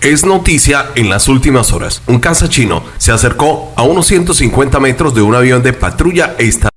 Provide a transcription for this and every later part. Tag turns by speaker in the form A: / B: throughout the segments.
A: Es noticia en las últimas horas. Un caza chino se acercó a unos 150 metros de un avión de patrulla estadounidense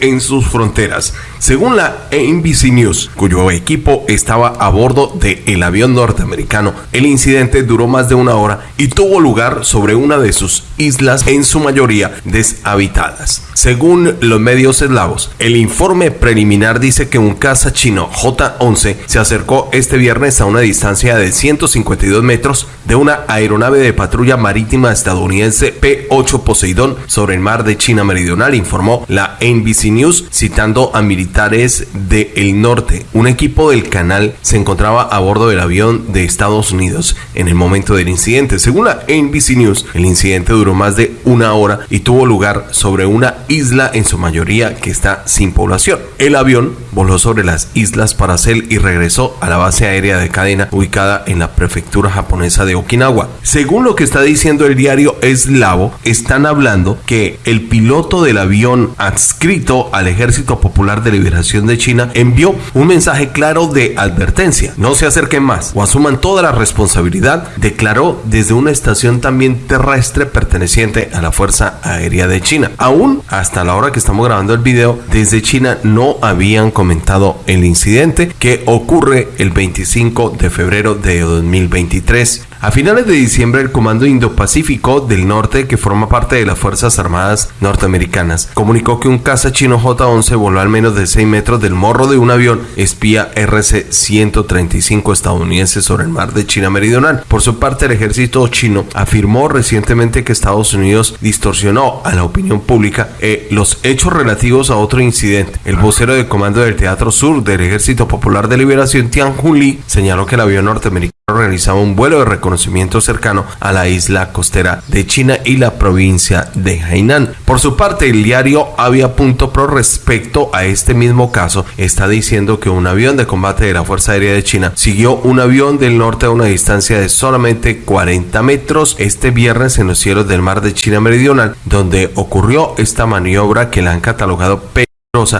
A: en sus fronteras. Según la NBC News, cuyo equipo estaba a bordo del avión norteamericano, el incidente duró más de una hora y tuvo lugar sobre una de sus islas, en su mayoría deshabitadas. Según los medios eslavos, el informe preliminar dice que un caza chino J-11 se acercó este viernes a una distancia de 152 metros de una aeronave de patrulla marítima estadounidense P-8 Poseidón sobre el mar de China Meridional, informó la NBC News, citando a militares del norte. Un equipo del canal se encontraba a bordo del avión de Estados Unidos en el momento del incidente. Según la NBC News, el incidente duró más de una hora y tuvo lugar sobre una isla en su mayoría que está sin población. El avión voló sobre las islas Paracel y regresó a la base aérea de cadena ubicada en la prefectura japonesa de Okinawa. Según lo que está diciendo el diario Eslavo, están hablando que el piloto del avión adscrito al Ejército Popular de Liberación de China envió un mensaje claro de advertencia. No se acerquen más o asuman toda la responsabilidad, declaró desde una estación también terrestre perteneciente a la Fuerza Aérea de China. Aún hasta la hora que estamos grabando el video, desde China no habían comentado el incidente que ocurre el 25 de febrero de 2023. A finales de diciembre, el Comando Indo-Pacífico del Norte, que forma parte de las Fuerzas Armadas norteamericanas, comunicó que un caza chino J-11 voló al menos de 6 metros del morro de un avión espía RC-135 estadounidense sobre el mar de China Meridional. Por su parte, el ejército chino afirmó recientemente que Estados Unidos distorsionó a la opinión pública los hechos relativos a otro incidente. El vocero de comando del Teatro Sur del Ejército Popular de Liberación, Tian Jun Lee, señaló que el avión norteamericano realizaba un vuelo de reconocimiento cercano a la isla costera de China y la provincia de Hainan. Por su parte, el diario Avia.pro respecto a este mismo caso está diciendo que un avión de combate de la Fuerza Aérea de China siguió un avión del norte a una distancia de solamente 40 metros este viernes en los cielos del mar de China Meridional, donde ocurrió esta maniobra que la han catalogado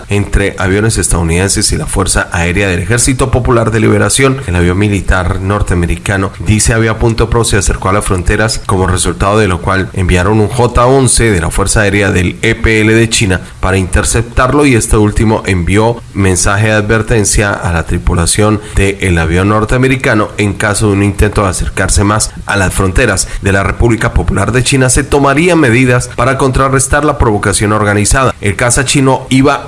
A: entre aviones estadounidenses y la Fuerza Aérea del Ejército Popular de Liberación. El avión militar norteamericano dice había punto pro se acercó a las fronteras como resultado de lo cual enviaron un J-11 de la Fuerza Aérea del EPL de China para interceptarlo y este último envió mensaje de advertencia a la tripulación del avión norteamericano en caso de un intento de acercarse más a las fronteras de la República Popular de China se tomarían medidas para contrarrestar la provocación organizada. El caza chino iba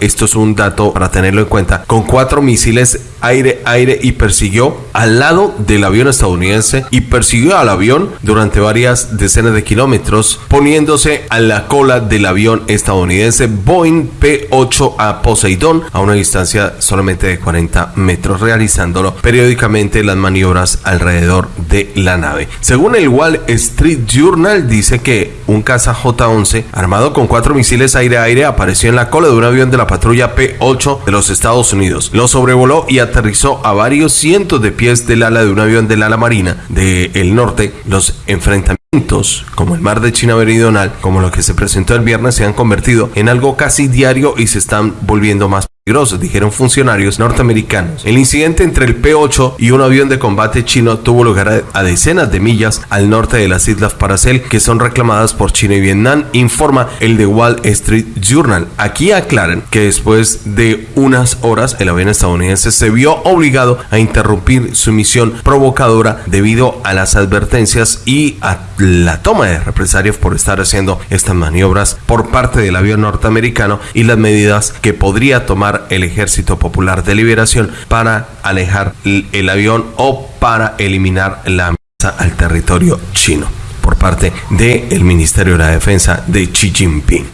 A: esto es un dato para tenerlo en cuenta, con cuatro misiles aire-aire y persiguió al lado del avión estadounidense y persiguió al avión durante varias decenas de kilómetros, poniéndose a la cola del avión estadounidense Boeing P-8A Poseidon a una distancia solamente de 40 metros, realizándolo periódicamente las maniobras alrededor de la nave. Según el Wall Street Journal, dice que un caza J-11 armado con cuatro misiles aire-aire apareció en la cola de un avión de la patrulla P-8 de los Estados Unidos. Lo sobrevoló y aterrizó a varios cientos de pies del ala de un avión del ala marina del norte. Los enfrentamientos como el mar de China Meridional, como lo que se presentó el viernes, se han convertido en algo casi diario y se están volviendo más dijeron funcionarios norteamericanos. El incidente entre el P-8 y un avión de combate chino tuvo lugar a decenas de millas al norte de las islas Paracel, que son reclamadas por China y Vietnam, informa el The Wall Street Journal. Aquí aclaran que después de unas horas el avión estadounidense se vio obligado a interrumpir su misión provocadora debido a las advertencias y a la toma de represalias por estar haciendo estas maniobras por parte del avión norteamericano y las medidas que podría tomar el Ejército Popular de Liberación para alejar el avión o para eliminar la amenaza al territorio chino por parte del Ministerio de la Defensa de Xi Jinping.